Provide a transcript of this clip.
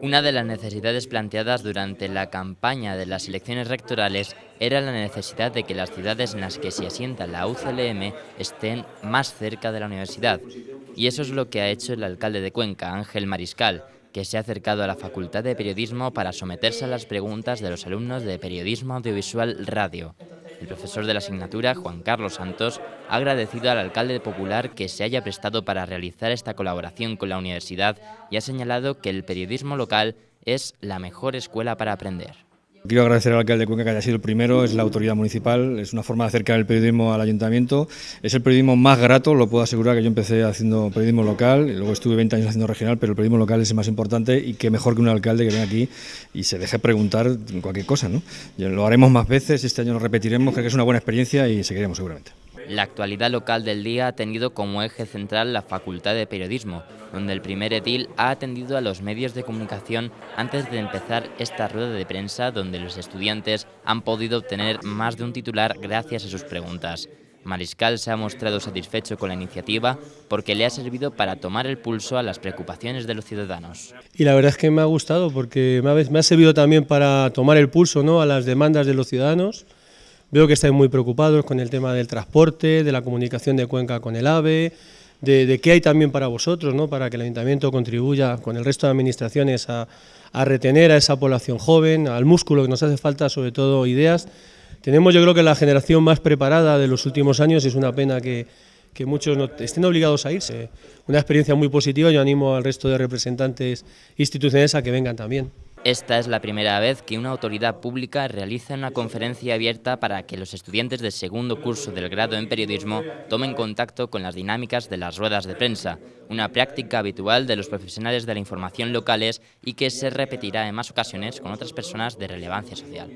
Una de las necesidades planteadas durante la campaña de las elecciones rectorales era la necesidad de que las ciudades en las que se asienta la UCLM estén más cerca de la universidad. Y eso es lo que ha hecho el alcalde de Cuenca, Ángel Mariscal, que se ha acercado a la Facultad de Periodismo para someterse a las preguntas de los alumnos de Periodismo Audiovisual Radio. El profesor de la asignatura, Juan Carlos Santos, ha agradecido al alcalde popular que se haya prestado para realizar esta colaboración con la universidad y ha señalado que el periodismo local es la mejor escuela para aprender. Quiero agradecer al alcalde de Cuenca que haya sido el primero, es la autoridad municipal, es una forma de acercar el periodismo al ayuntamiento, es el periodismo más grato, lo puedo asegurar que yo empecé haciendo periodismo local, y luego estuve 20 años haciendo regional, pero el periodismo local es el más importante y que mejor que un alcalde que venga aquí y se deje preguntar cualquier cosa. ¿no? Lo haremos más veces, este año lo repetiremos, creo que es una buena experiencia y seguiremos seguramente. La actualidad local del día ha tenido como eje central la Facultad de Periodismo, donde el primer edil ha atendido a los medios de comunicación antes de empezar esta rueda de prensa donde los estudiantes han podido obtener más de un titular gracias a sus preguntas. Mariscal se ha mostrado satisfecho con la iniciativa porque le ha servido para tomar el pulso a las preocupaciones de los ciudadanos. Y la verdad es que me ha gustado porque me ha, servido también para tomar el pulso ¿no? a las demandas de los ciudadanos Veo que estáis muy preocupados con el tema del transporte, de la comunicación de Cuenca con el AVE, de, qué hay también para vosotros, ¿no? para que el Ayuntamiento contribuya con el resto de administraciones a, retener a esa población joven, al músculo que nos hace falta, sobre todo ideas. Tenemos yo creo que la generación más preparada de los últimos años, y es una pena que, que muchos estén obligados a irse. Una experiencia muy positiva, yo animo al resto de representantes institucionales a que vengan también. Esta es la primera vez que una autoridad pública realiza una conferencia abierta para que los estudiantes del segundo curso del grado en periodismo tomen contacto con las dinámicas de las ruedas de prensa, una práctica habitual de los profesionales de la información locales y que se repetirá en más ocasiones con otras personas de relevancia social.